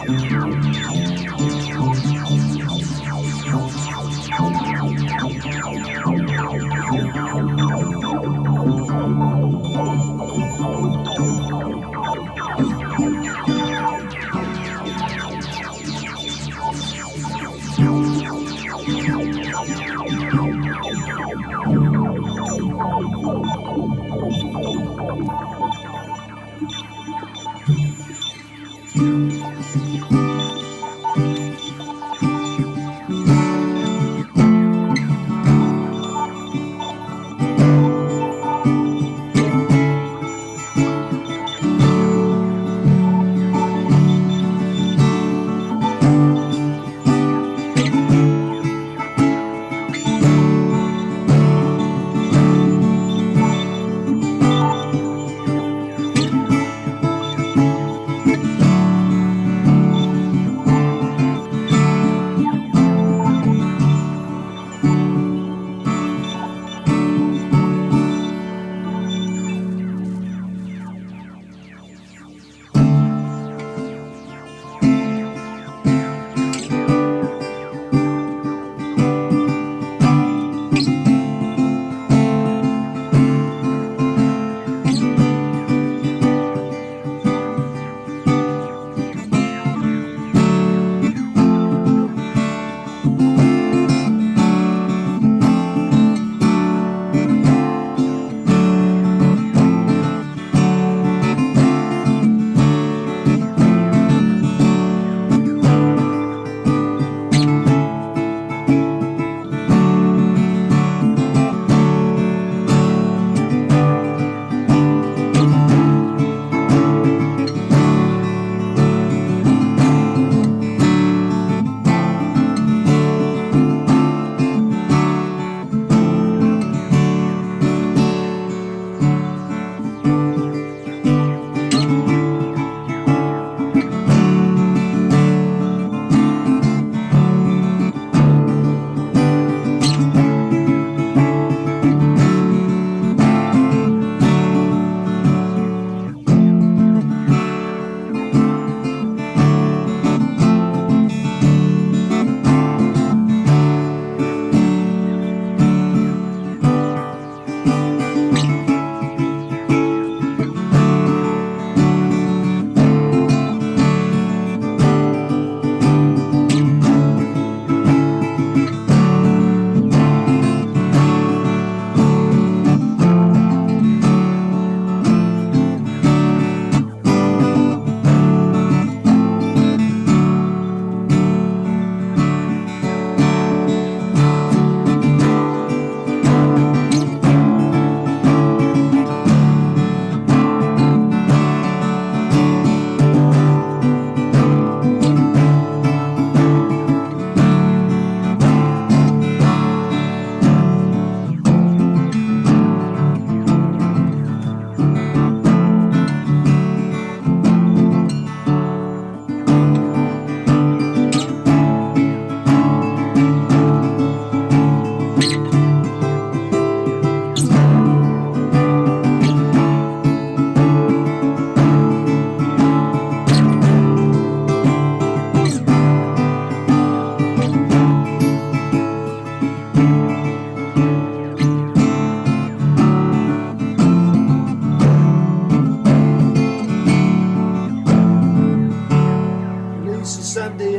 Música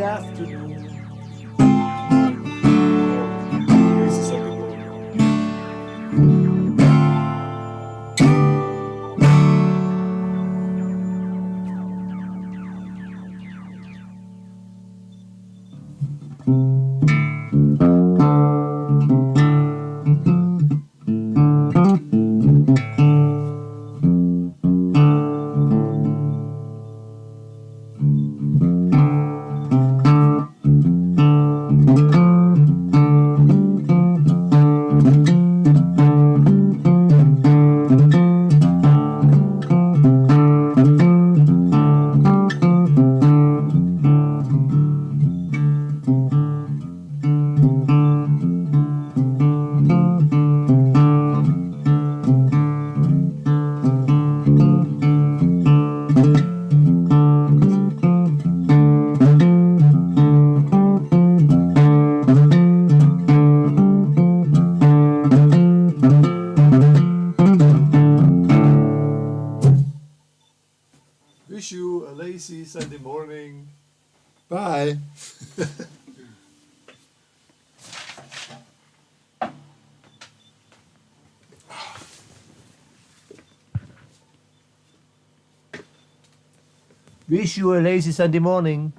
afternoon. You a lazy Sunday morning.